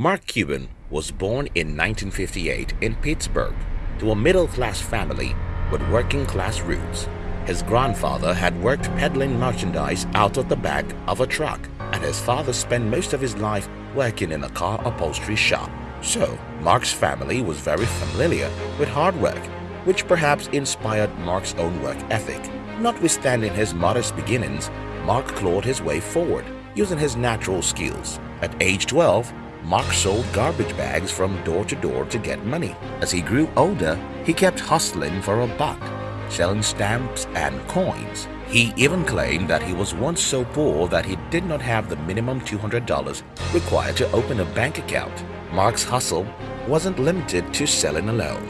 Mark Cuban was born in 1958 in Pittsburgh to a middle-class family with working-class roots. His grandfather had worked peddling merchandise out of the back of a truck and his father spent most of his life working in a car upholstery shop. So, Mark's family was very familiar with hard work, which perhaps inspired Mark's own work ethic. Notwithstanding his modest beginnings, Mark clawed his way forward using his natural skills. At age 12, Mark sold garbage bags from door to door to get money. As he grew older, he kept hustling for a buck, selling stamps and coins. He even claimed that he was once so poor that he did not have the minimum $200 required to open a bank account. Mark's hustle wasn't limited to selling alone.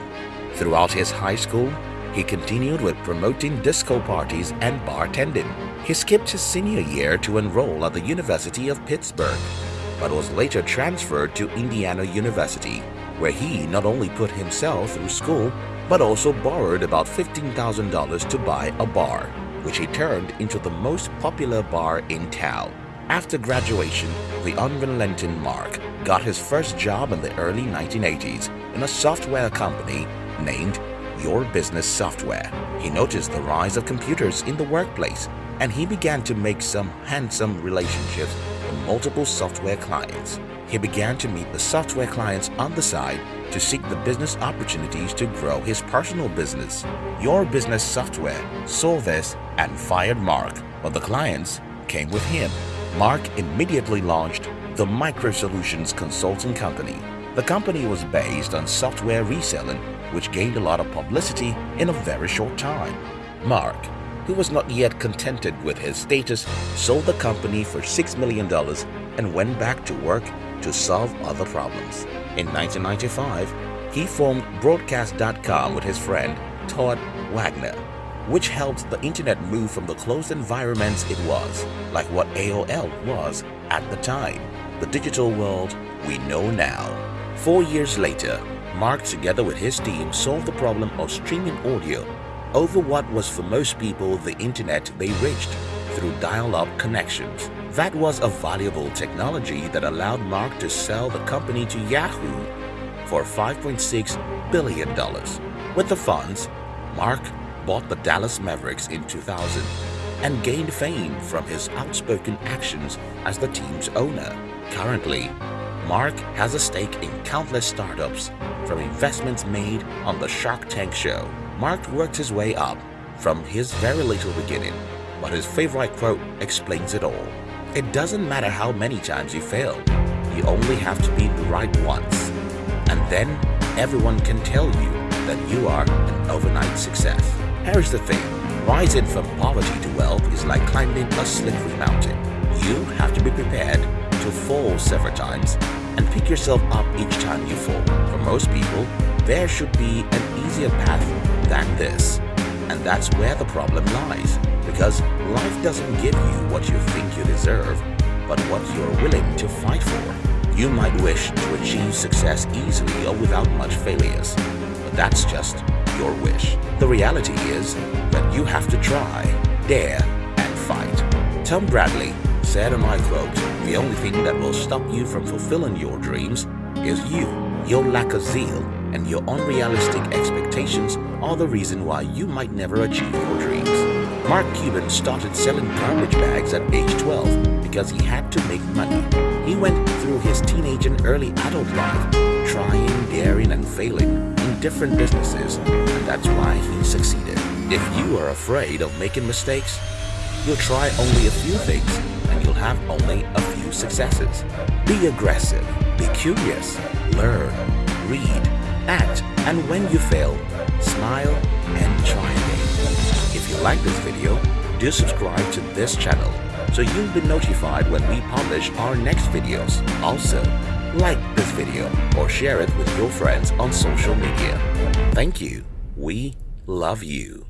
Throughout his high school, he continued with promoting disco parties and bartending. He skipped his senior year to enroll at the University of Pittsburgh, but was later transferred to Indiana University, where he not only put himself through school, but also borrowed about $15,000 to buy a bar, which he turned into the most popular bar in town. After graduation, the unrelenting Mark got his first job in the early 1980s in a software company named Your Business Software. He noticed the rise of computers in the workplace and he began to make some handsome relationships multiple software clients. He began to meet the software clients on the side to seek the business opportunities to grow his personal business. Your Business Software saw this and fired Mark, but the clients came with him. Mark immediately launched the Micro Solutions Consulting Company. The company was based on software reselling, which gained a lot of publicity in a very short time. Mark, who was not yet contented with his status, sold the company for $6 million and went back to work to solve other problems. In 1995, he formed Broadcast.com with his friend Todd Wagner, which helped the internet move from the closed environments it was, like what AOL was at the time, the digital world we know now. Four years later, Mark together with his team solved the problem of streaming audio over what was for most people the internet they reached through dial-up connections. That was a valuable technology that allowed Mark to sell the company to Yahoo for $5.6 billion. With the funds, Mark bought the Dallas Mavericks in 2000 and gained fame from his outspoken actions as the team's owner. Currently, Mark has a stake in countless startups, from investments made on the Shark Tank show. Mark worked his way up from his very little beginning, but his favorite quote explains it all. It doesn't matter how many times you fail, you only have to be right once. And then everyone can tell you that you are an overnight success. Here's the thing, rising from poverty to wealth is like climbing a slippery mountain. You have to be prepared to fall several times and pick yourself up each time you fall. For most people, there should be an easier path than this. And that's where the problem lies, because life doesn't give you what you think you deserve, but what you're willing to fight for. You might wish to achieve success easily or without much failures, but that's just your wish. The reality is that you have to try, dare, and fight. Tom Bradley said, and I quote, the only thing that will stop you from fulfilling your dreams is you. Your lack of zeal and your unrealistic expectations are the reason why you might never achieve your dreams. Mark Cuban started selling garbage bags at age 12 because he had to make money. He went through his teenage and early adult life trying, daring, and failing in different businesses, and that's why he succeeded. If you are afraid of making mistakes, you'll try only a few things and you'll have only a few successes. Be aggressive, be curious, learn, read, act, and when you fail, smile and try again. If you like this video, do subscribe to this channel so you'll be notified when we publish our next videos. Also, like this video or share it with your friends on social media. Thank you. We love you.